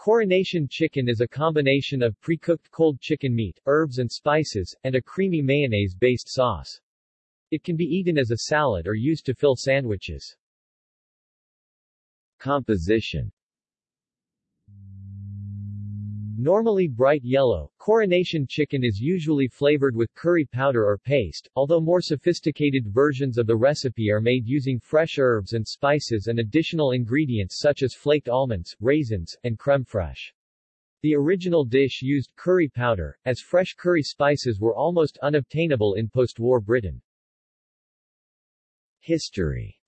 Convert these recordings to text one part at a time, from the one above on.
Coronation chicken is a combination of pre-cooked cold chicken meat, herbs and spices, and a creamy mayonnaise-based sauce. It can be eaten as a salad or used to fill sandwiches. Composition Normally bright yellow, coronation chicken is usually flavored with curry powder or paste, although more sophisticated versions of the recipe are made using fresh herbs and spices and additional ingredients such as flaked almonds, raisins, and creme fraiche. The original dish used curry powder, as fresh curry spices were almost unobtainable in post-war Britain. History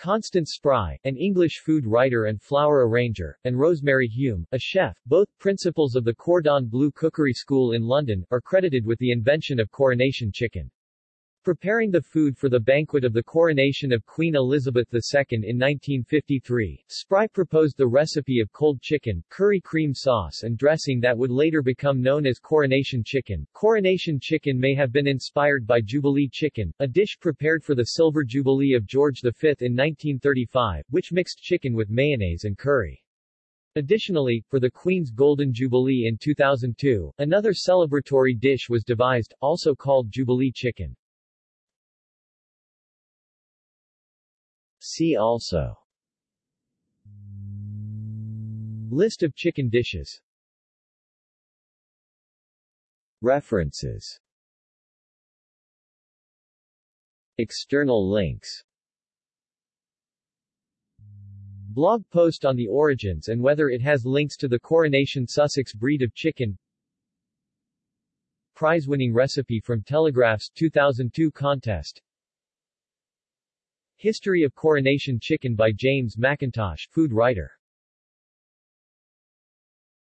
Constance Spry, an English food writer and flower arranger, and Rosemary Hume, a chef, both principals of the Cordon Bleu Cookery School in London, are credited with the invention of coronation chicken. Preparing the food for the banquet of the coronation of Queen Elizabeth II in 1953, Spry proposed the recipe of cold chicken, curry cream sauce and dressing that would later become known as coronation chicken. Coronation chicken may have been inspired by Jubilee chicken, a dish prepared for the Silver Jubilee of George V in 1935, which mixed chicken with mayonnaise and curry. Additionally, for the Queen's Golden Jubilee in 2002, another celebratory dish was devised, also called Jubilee chicken. See also. List of chicken dishes. References. External links. Blog post on the origins and whether it has links to the Coronation Sussex breed of chicken. Prize-winning recipe from Telegraph's 2002 contest History of Coronation Chicken by James McIntosh, food writer